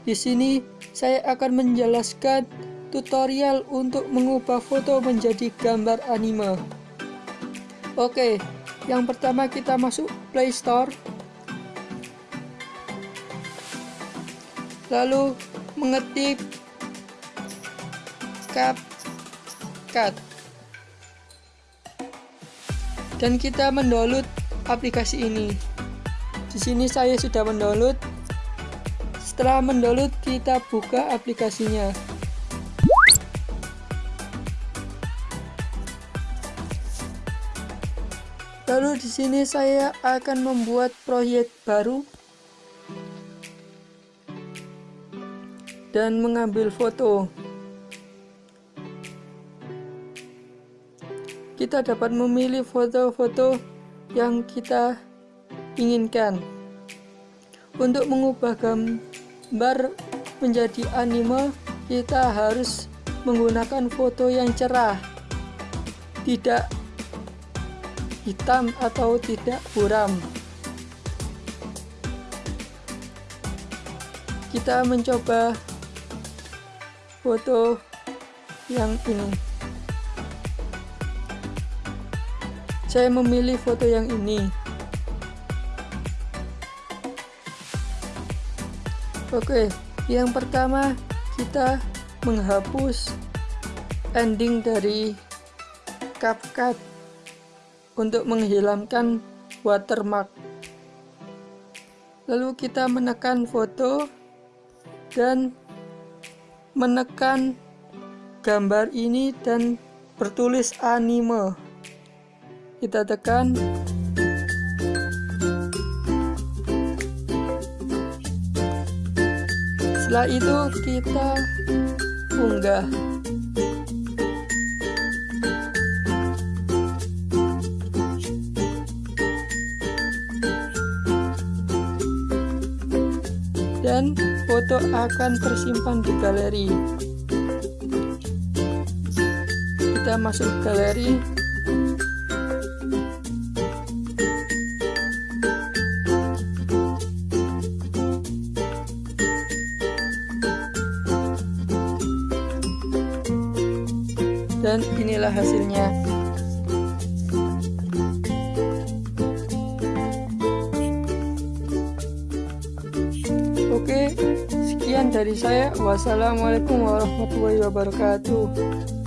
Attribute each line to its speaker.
Speaker 1: Di sini saya akan menjelaskan tutorial untuk mengubah foto menjadi gambar anime. Oke, yang pertama kita masuk Play Store. Lalu mengetik CapCut. Dan kita mendownload aplikasi ini. Di sini saya sudah mendownload. Setelah mendownload, kita buka aplikasinya. Lalu di sini saya akan membuat proyek baru dan mengambil foto. Kita dapat memilih foto-foto yang kita inginkan. Untuk mengubah gambar menjadi anime, kita harus menggunakan foto yang cerah, tidak hitam atau tidak buram. Kita mencoba foto yang ini. Saya memilih foto yang ini. Oke, yang pertama kita menghapus ending dari CapCut untuk menghilangkan watermark. Lalu kita menekan foto dan menekan gambar ini dan bertulis anime. Kita tekan setelah itu kita unggah. Dan foto akan tersimpan di galeri. Kita masuk galeri dan inilah hasilnya. Oke sekian dari saya. Wassalamualaikum warahmatullahi wabarakatuh